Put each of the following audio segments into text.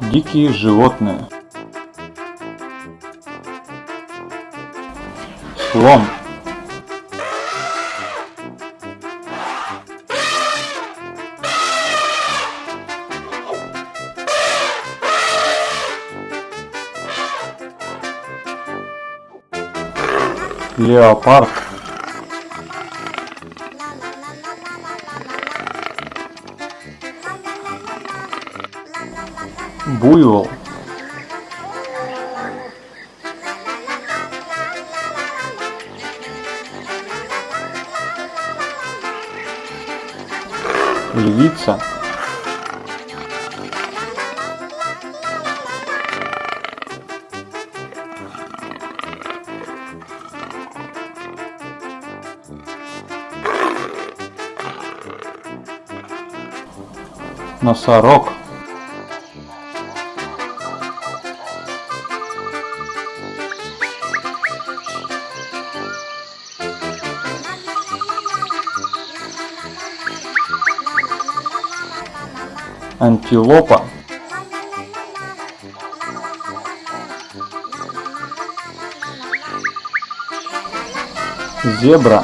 Дикие животные. Слон. Леопард. Буйвол. Львица. Носорог. Антилопа. Зебра.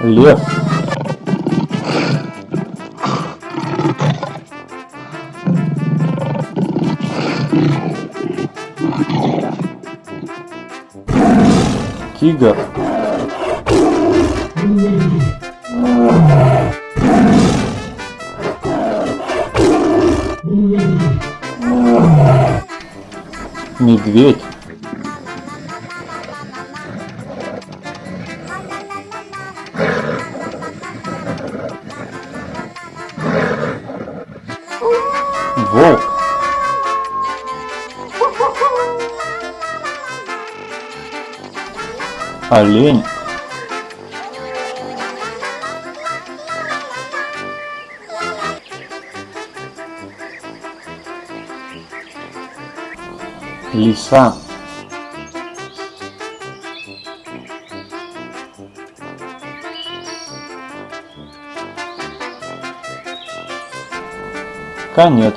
Лев. Тигр. Медведь. Олень. Лиса. Конец.